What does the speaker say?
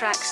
Tracks.